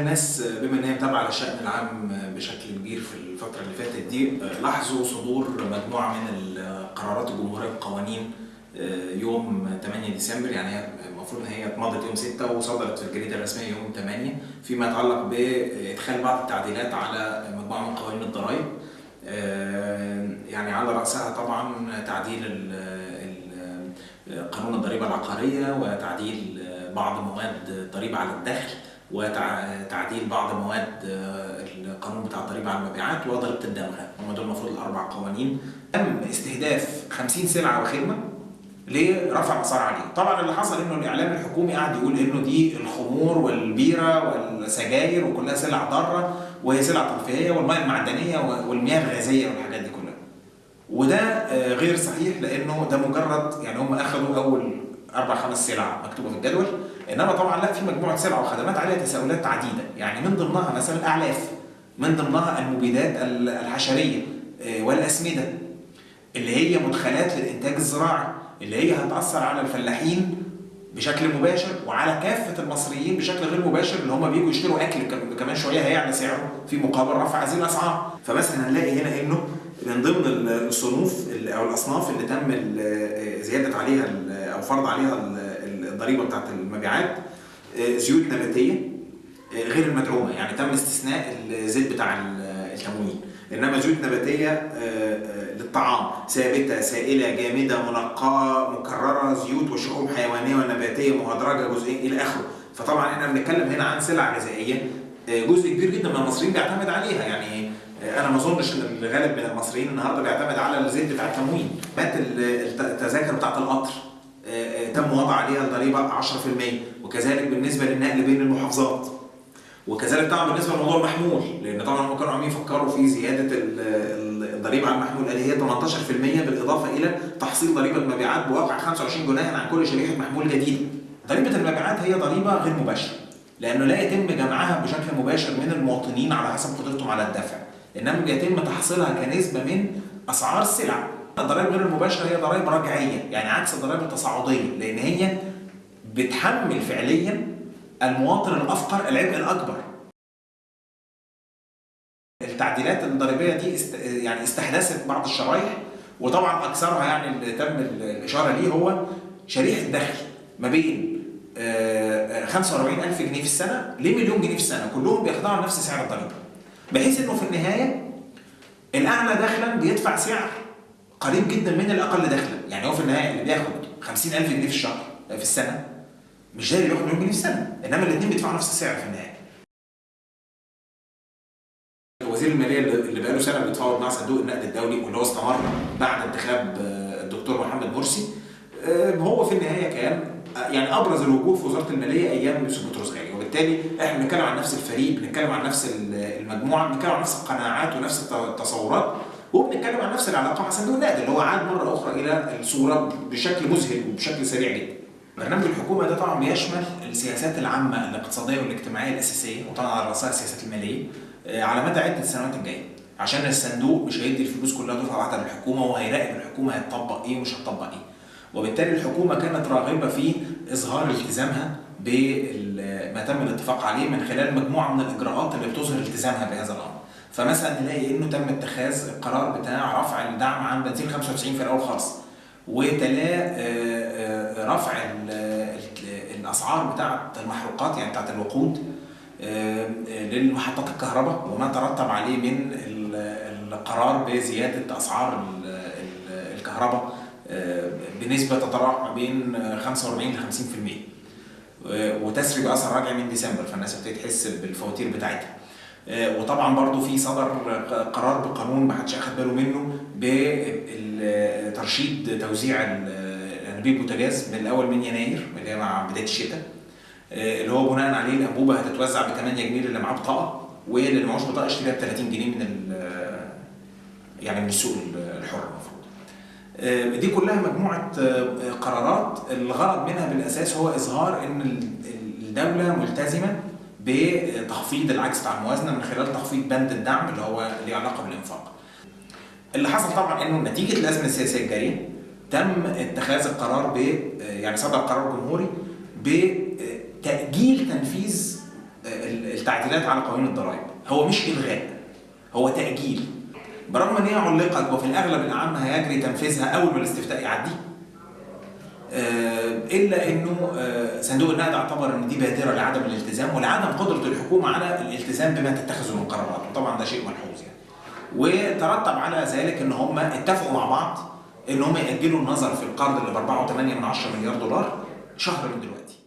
الناس بما إن هي متابعة للشان العام بشكل كبير في الفترة اللي فاتت دي لاحظوا صدور مجموعة من القرارات الجمهورية والقوانين يوم 8 ديسمبر يعني هي المفروض إن هي اتمضت يوم 6 وصدرت في الجريدة الرسمية يوم 8 فيما يتعلق بإدخال بعض التعديلات على مجموعة من قوانين الضرائب. يعني على رأسها طبعا تعديل قانون الضريبة العقارية وتعديل بعض مواد الضريبه على الدخل. وتعديل بعض مواد القانون بتاع الضريبة على المبيعات وضريبة الدمغة. هم دول المفروض الأربع قوانين. تم استهداف 50 سلعة وخدمة لرفع اسعار عليهم. طبعا اللي حصل إنه الإعلام الحكومي قاعد يقول إنه دي الخمور والبيرة والسجاير وكلها سلع ضارة وهي سلع ترفيهية والمياه المعدنية والمياه الغازية والحاجات دي كلها. وده غير صحيح لأنه ده مجرد يعني هم اخذوا أول أربع خمس سلع مكتوبة في الجدول. إنما طبعا لا في مجموعة سلع وخدمات عليها تساؤلات عديدة. يعني من ضمنها مثلا الاعلاف من ضمنها المبيدات الحشرية والأسمدة اللي هي مدخلات للإنتاج الزراعي اللي هي هتأثر على الفلاحين بشكل مباشر وعلى كافة المصريين بشكل غير مباشر اللي هم بيجوا يشتروا أكل كمان شوية هيعلى سعره في مقابل رفع هذه الأسعار. فمثلا هنلاقي هنا إنه من ضمن الصنوف أو الأصناف اللي تم زيادة عليها أو فرض عليها الضريبة بتاعت المبيعات زيوت نباتية غير المدعومة. يعني تم استثناء الزيت بتاع التموين. إنما زيوت نباتية للطعام. ثابتة سائلة جامدة منقاة مكررة زيوت وشحوم حيوانية ونباتية مهدرجة جزئيا إلى آخره. فطبعا إحنا بنتكلم هنا عن سلع غذائية. جزء كبير جدا من المصريين بيعتمد عليها. يعني أنا ما أظنش إن الغالب من المصريين النهارده بيعتمد على الزيت بتاع التموين. مات التذاكر بتاعت القطر تم وضع عليها الضريبة 10% وكذلك بالنسبة للنقل بين المحافظات. وكذلك طبعا بالنسبة لموضوع المحمول لأن طبعا هم كانوا عاملين يفكروا في زيادة الضريبة على المحمول اللي هي 18% بالإضافة إلى تحصيل ضريبة مبيعات بواقع 25 جنيها عن كل شريحة محمول جديدة. ضريبة المبيعات هي ضريبة غير مباشرة. لأنه لا يتم جمعها بشكل مباشر من المواطنين على حسب قدرتهم على الدفع إنما بيتم تحصيلها كنسبة من أسعار السلع. الضرائب غير المباشرة هي ضرائب رجعية يعني عكس الضرائب التصاعدية لأن هي بتحمل فعليا المواطن الأفقر العبء الأكبر. التعديلات الضريبية دي است... يعني استحدثت بعض الشرايح وطبعا أكثرها يعني اللي تم الإشارة ليه هو شريحة دخل ما بين 45000 جنيه في السنة لمليون جنيه في السنة كلهم بيخضعوا لنفس سعر الضريبه. بحيث إنه في النهاية الاعلى دخلا بيدفع سعر قريب جدا من الأقل دخلا، يعني هو في النهاية اللي بياخد 50000 جنيه في الشهر في السنة مش زي اللي بياخد مليون جنيه في السنة، إنما الاثنين بيدفعوا نفس السعر في النهاية. وزير المالية اللي بقاله سنة بيتفاوض مع صندوق النقد الدولي واللي هو استمر بعد انتخاب الدكتور محمد مرسي هو في النهاية كان يعني أبرز الوجوه في وزارة المالية أيام يوسف بطرس غالي وبالتالي إحنا بنتكلم عن نفس الفريق بنتكلم عن نفس المجموعة بنتكلم عن نفس القناعات ونفس التصورات وبنتكلم عن نفس العلاقة مع صندوق النقد اللي هو عاد مرة أخرى إلى الصورة بشكل مذهل وبشكل سريع جدا. برنامج الحكومة ده طبعا بيشمل السياسات العامة الاقتصادية والاجتماعية الأساسية وطبعا على رأسها السياسات المالية على مدى عدة السنوات الجاية. عشان الصندوق مش هيدي الفلوس كلها دفعة واحدة للحكومة وهيراقب الحكومة هتطبق إيه ومش هتطبق إيه. وبالتالي الحكومة كانت راغبة في إظهار التزامها بما تم الاتفاق عليه من خلال مجموعة من الإجراءات اللي بتظهر التزامها بهذا الأمر. فمثلا نلاقي إنه تم اتخاذ القرار بتاع رفع الدعم عن بنزين 95 في الأول خالص وتلاه رفع الأسعار بتاعة المحروقات يعني بتاعة الوقود للمحطات الكهرباء وما ترتب عليه من القرار بزيادة أسعار الكهرباء بنسبة تتراوح ما بين 45 ل 50% وتسري باثر راجع من ديسمبر فالناس ابتدت تحس بالفواتير بتاعتها. وطبعا برضو في صدر قرار بقانون ما حدش أخد باله منه بترشيد توزيع انابيب البوتاجاز من الأول من يناير اللي هي مع بداية الشتاء. اللي هو بناء عليه الأنبوبة هتتوزع ب 8 جنيه للي معاه بطاقة واللي معهوش بطاقة يشتريها ب 30 جنيه من يعني من السوق الحر. المفروض. دي كلها مجموعة قرارات. الغرض منها بالأساس هو إظهار إن الدولة ملتزمة بتخفيض العجز بتاع الموازنة من خلال تخفيض بند الدعم اللي هو ليه علاقة بالإنفاق. اللي حصل طبعا إنه نتيجة الأزمة السياسية الجارية تم اتخاذ القرار ب يعني صدر قرار جمهوري بتاجيل تنفيذ التعديلات على قوانين الضرائب. هو مش إلغاء هو تأجيل. برغم إن هي علقت وفي الأغلب الاعم هيجري تنفيذها أول ما الاستفتاء يعدي. آه، إلا إنه آه، صندوق النقد اعتبر إن دي بادرة لعدم الالتزام ولعدم قدرة الحكومة على الالتزام بما تتخذه من قرارات. وطبعا ده شيء ملحوظ يعني. وترتب على ذلك إن هم اتفقوا مع بعض إن هم يأجلوا النظر في القرض اللي ب 4.8 من 10 مليار دولار شهر من دلوقتي.